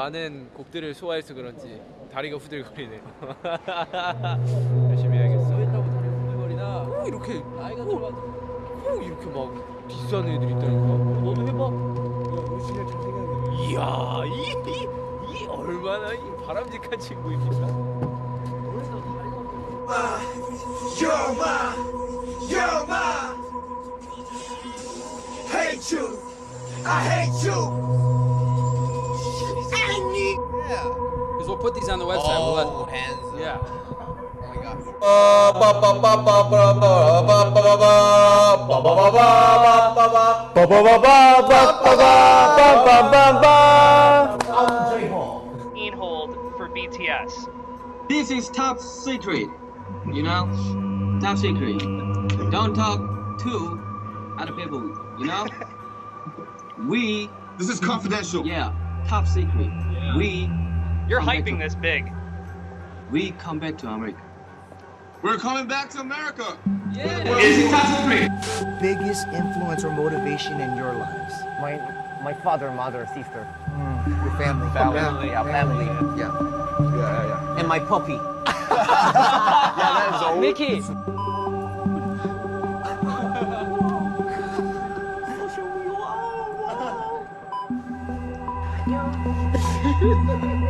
많은 곡들을 소화해서 그런지 다리가 후들거리네요. 열심히 해야겠어. 했다고 다리 흔들거리나 꼭 이렇게 나이가 꼭 이렇게 막 비싼 애들이 있다니까. 너도 해봐 우리 진짜 잘생겼네. 이야 이, 이, 이 얼마나 이 바람직한 친구입니까? Yo, ma, yo, ma, hate you. I hate you. Put these on the website we'll let oh, hands yeah Ian Hold for BTS. This is top secret, you know? Top secret. Don't talk to other people, you know? we, This is confidential. yeah, top secret. We, You're Come hyping to- this big. we come back to America. We're coming back to America. Yeah. Is it possible? biggest influence or motivation in your lives? My my father, mother, sister. Mm, your family. Family, yeah, family. Yeah. Yeah, yeah, yeah. And my puppy. Yeah, that's Mickey There's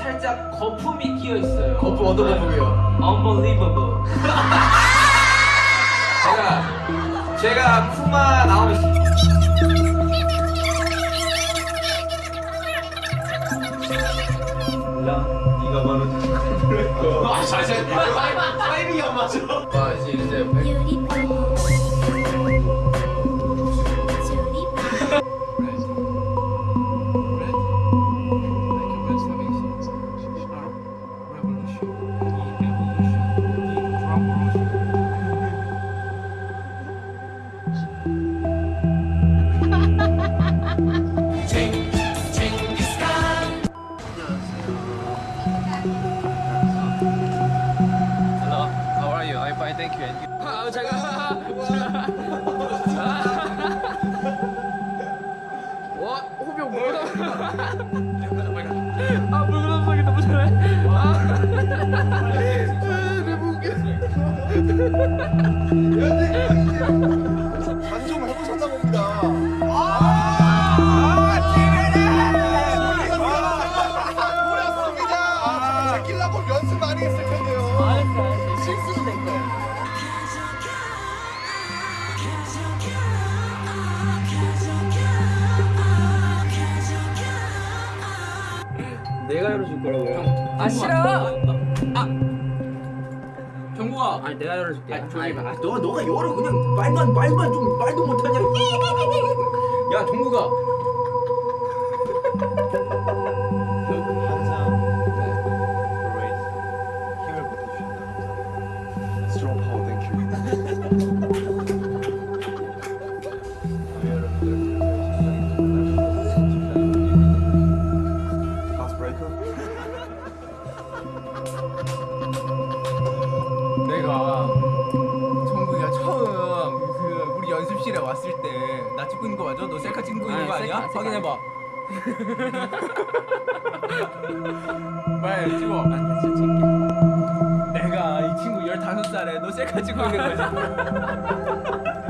살짝 거품이 끼어 있어요 거품 어떤 거품이요? Unbelievable 제가 제가 푸마 나오면 와 이제 이제 are you? I'm fine, thank you. And you? 아 제가 와 아 물구나무성이 너무 잘해 아 반좀 제끼려고 연습 많이 했을 텐데요. 실수도 된 거예요 내가 열어줄 거라고요. 아 싫어 아 경구가 아니 내가 열어줄게. 아, 조용히 봐. 너 너가 열어 그냥 말만 말만 좀 말도 못하냐. 야 경구가 내가 정국이가 처음 그 우리 연습실에 왔을 때 나 찍고 있는 거 맞아? 너 셀카 찍고 있는 거 아니야? 확인해봐. 빨리 찍어. 아 진짜 찍게. 내가 이 친구 15살에 너 셀카 찍고 있는 거지